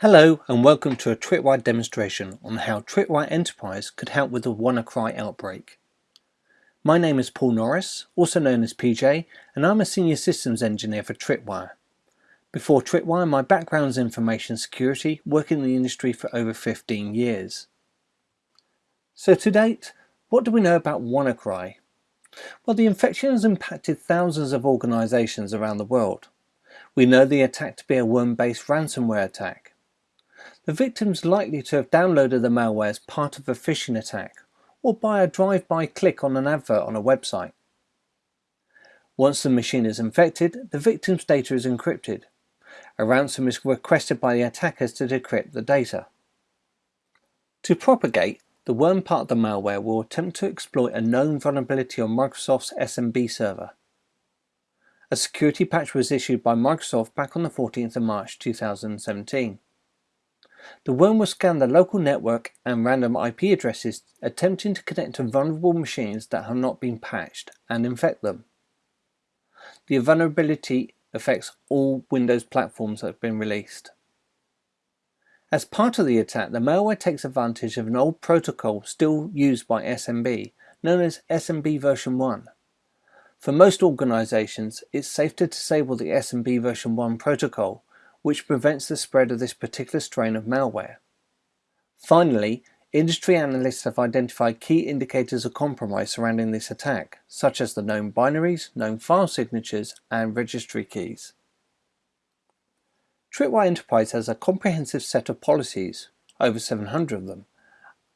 Hello and welcome to a Tripwire demonstration on how Tripwire Enterprise could help with the WannaCry outbreak. My name is Paul Norris, also known as PJ, and I'm a Senior Systems Engineer for Tripwire. Before Tripwire, my background is information security, working in the industry for over 15 years. So to date, what do we know about WannaCry? Well, the infection has impacted thousands of organizations around the world. We know the attack to be a worm-based ransomware attack. The victim's likely to have downloaded the malware as part of a phishing attack or by a drive-by click on an advert on a website. Once the machine is infected, the victim's data is encrypted. A ransom is requested by the attackers to decrypt the data. To propagate, the worm part of the malware will attempt to exploit a known vulnerability on Microsoft's SMB server. A security patch was issued by Microsoft back on the 14th of March 2017. The worm will scan the local network and random IP addresses attempting to connect to vulnerable machines that have not been patched and infect them. The vulnerability affects all Windows platforms that have been released. As part of the attack, the malware takes advantage of an old protocol still used by SMB, known as SMB version 1. For most organizations, it's safe to disable the SMB version 1 protocol which prevents the spread of this particular strain of malware. Finally, industry analysts have identified key indicators of compromise surrounding this attack, such as the known binaries, known file signatures, and registry keys. Tripwire Enterprise has a comprehensive set of policies, over 700 of them,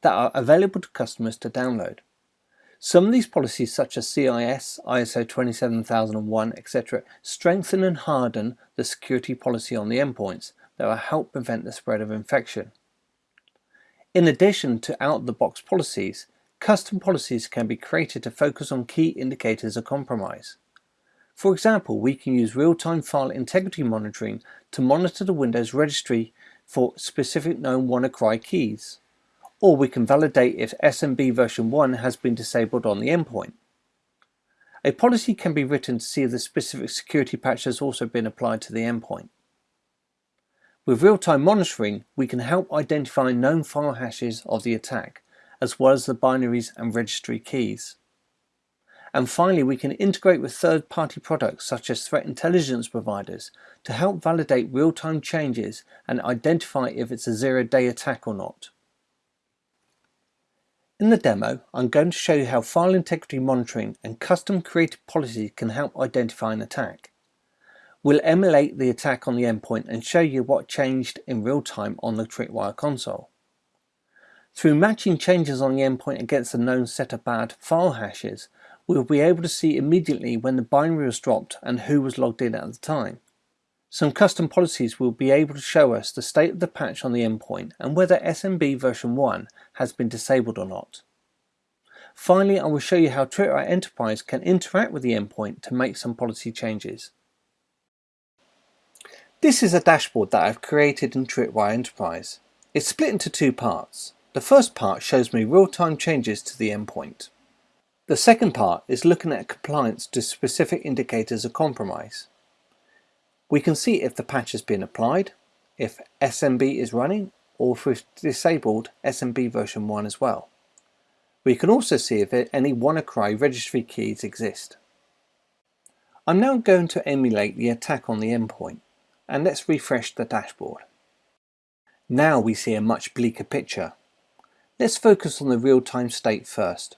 that are available to customers to download. Some of these policies such as CIS, ISO 27001, etc. strengthen and harden the security policy on the endpoints that will help prevent the spread of infection. In addition to out-of-the-box policies, custom policies can be created to focus on key indicators of compromise. For example, we can use real-time file integrity monitoring to monitor the Windows registry for specific known WannaCry keys or we can validate if SMB version 1 has been disabled on the endpoint. A policy can be written to see if the specific security patch has also been applied to the endpoint. With real-time monitoring, we can help identify known file hashes of the attack, as well as the binaries and registry keys. And finally, we can integrate with third-party products such as threat intelligence providers to help validate real-time changes and identify if it's a zero-day attack or not. In the demo, I'm going to show you how file integrity monitoring and custom created policies can help identify an attack. We'll emulate the attack on the endpoint and show you what changed in real time on the Tripwire console. Through matching changes on the endpoint against the known set of bad file hashes, we'll be able to see immediately when the binary was dropped and who was logged in at the time. Some custom policies will be able to show us the state of the patch on the endpoint and whether SMB version 1 has been disabled or not. Finally, I will show you how Tripwire Enterprise can interact with the endpoint to make some policy changes. This is a dashboard that I've created in Tripwire Enterprise. It's split into two parts. The first part shows me real-time changes to the endpoint. The second part is looking at compliance to specific indicators of compromise. We can see if the patch has been applied, if SMB is running, or if we've disabled SMB version 1 as well. We can also see if any WannaCry registry keys exist. I'm now going to emulate the attack on the endpoint, and let's refresh the dashboard. Now we see a much bleaker picture. Let's focus on the real-time state first.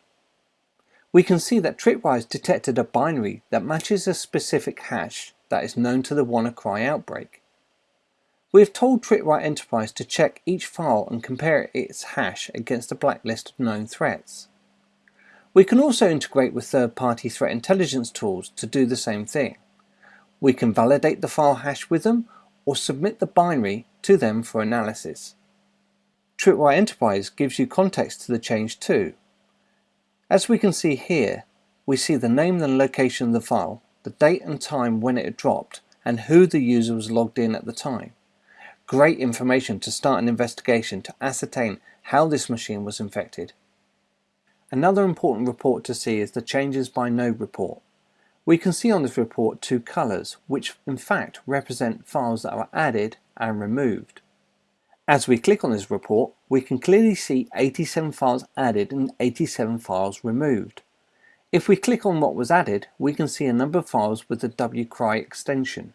We can see that Tripwire detected a binary that matches a specific hash that is known to the WannaCry outbreak. We have told Tripwire Enterprise to check each file and compare its hash against a blacklist of known threats. We can also integrate with third-party threat intelligence tools to do the same thing. We can validate the file hash with them or submit the binary to them for analysis. Tripwire Enterprise gives you context to the change too. As we can see here, we see the name and location of the file, the date and time when it dropped, and who the user was logged in at the time. Great information to start an investigation to ascertain how this machine was infected. Another important report to see is the changes by node report. We can see on this report two colours, which in fact represent files that are added and removed. As we click on this report, we can clearly see 87 files added and 87 files removed. If we click on what was added, we can see a number of files with the wcry extension.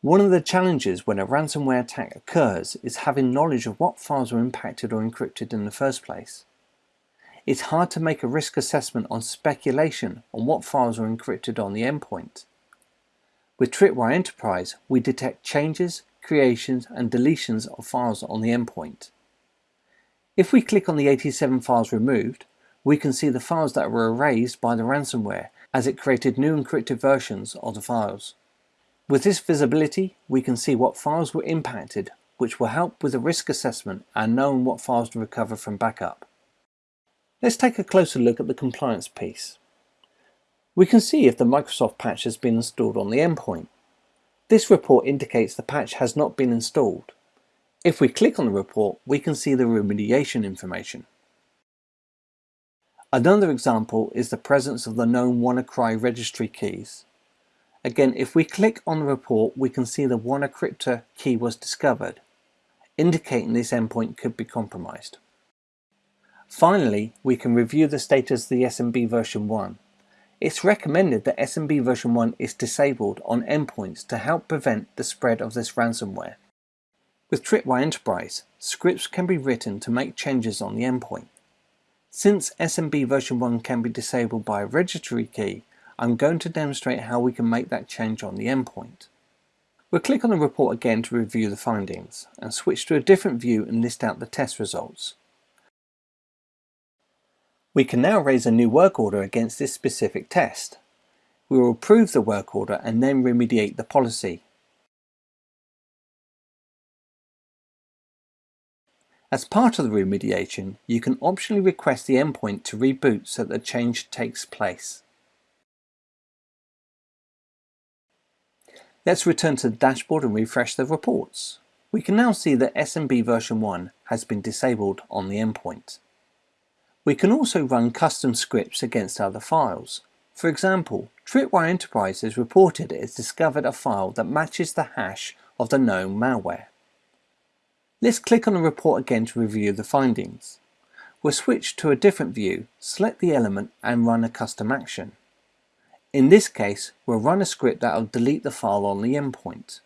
One of the challenges when a ransomware attack occurs is having knowledge of what files were impacted or encrypted in the first place. It's hard to make a risk assessment on speculation on what files were encrypted on the endpoint. With Tripwire Enterprise, we detect changes, creations and deletions of files on the endpoint. If we click on the 87 files removed, we can see the files that were erased by the ransomware as it created new encrypted versions of the files. With this visibility, we can see what files were impacted, which will help with the risk assessment and knowing what files to recover from backup. Let's take a closer look at the compliance piece. We can see if the Microsoft patch has been installed on the endpoint. This report indicates the patch has not been installed. If we click on the report, we can see the remediation information. Another example is the presence of the known WannaCry registry keys. Again, if we click on the report, we can see the WannaCryptor key was discovered, indicating this endpoint could be compromised. Finally, we can review the status of the SMB version 1. It's recommended that SMB version 1 is disabled on endpoints to help prevent the spread of this ransomware. With Tripwire Enterprise, scripts can be written to make changes on the endpoint. Since SMB version 1 can be disabled by a registry key, I'm going to demonstrate how we can make that change on the endpoint. We'll click on the report again to review the findings and switch to a different view and list out the test results. We can now raise a new work order against this specific test. We will approve the work order and then remediate the policy. As part of the remediation, you can optionally request the endpoint to reboot so that the change takes place. Let's return to the dashboard and refresh the reports. We can now see that SMB version 1 has been disabled on the endpoint. We can also run custom scripts against other files. For example, Tripwire Enterprise has reported it has discovered a file that matches the hash of the known malware. Let's click on the report again to review the findings. We'll switch to a different view, select the element and run a custom action. In this case, we'll run a script that will delete the file on the endpoint.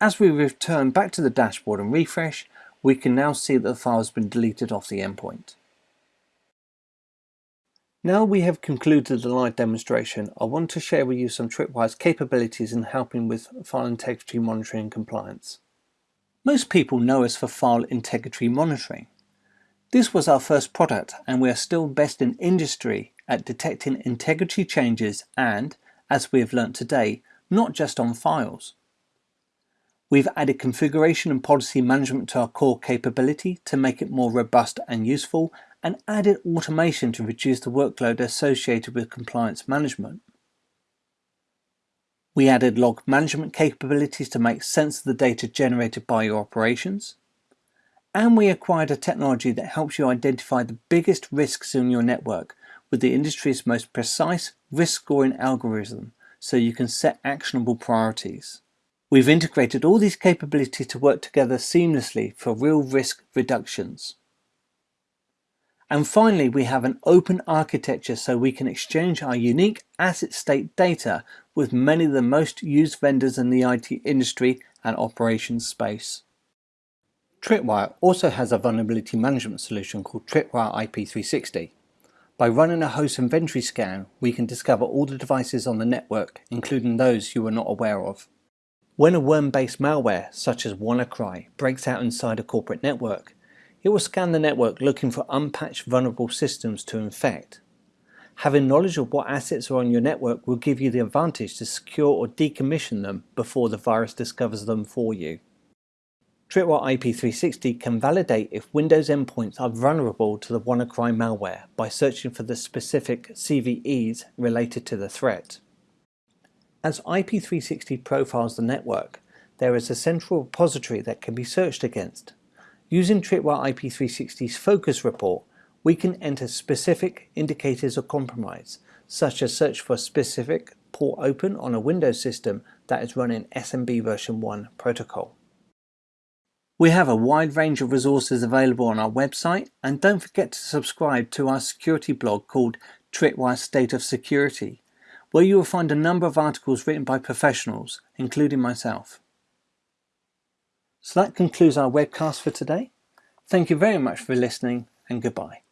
As we return back to the dashboard and refresh, we can now see that the file has been deleted off the endpoint. Now we have concluded the live demonstration, I want to share with you some Tripwire's capabilities in helping with file integrity monitoring and compliance. Most people know us for file integrity monitoring. This was our first product and we are still best in industry at detecting integrity changes and, as we have learnt today, not just on files. We've added configuration and policy management to our core capability to make it more robust and useful and added automation to reduce the workload associated with compliance management. We added log management capabilities to make sense of the data generated by your operations. And we acquired a technology that helps you identify the biggest risks in your network with the industry's most precise risk scoring algorithm so you can set actionable priorities. We've integrated all these capabilities to work together seamlessly for real risk reductions. And finally, we have an open architecture so we can exchange our unique asset state data with many of the most used vendors in the IT industry and operations space. Tripwire also has a vulnerability management solution called Tripwire IP360. By running a host inventory scan, we can discover all the devices on the network, including those you are not aware of. When a worm-based malware, such as WannaCry, breaks out inside a corporate network, it will scan the network looking for unpatched vulnerable systems to infect. Having knowledge of what assets are on your network will give you the advantage to secure or decommission them before the virus discovers them for you. Tripwire IP360 can validate if Windows endpoints are vulnerable to the WannaCry malware by searching for the specific CVEs related to the threat. As IP360 profiles the network, there is a central repository that can be searched against, Using Tripwire IP360's focus report, we can enter specific indicators of compromise, such as search for a specific port open on a Windows system that is running SMB version 1 protocol. We have a wide range of resources available on our website and don't forget to subscribe to our security blog called Tripwire State of Security, where you will find a number of articles written by professionals, including myself. So that concludes our webcast for today. Thank you very much for listening and goodbye.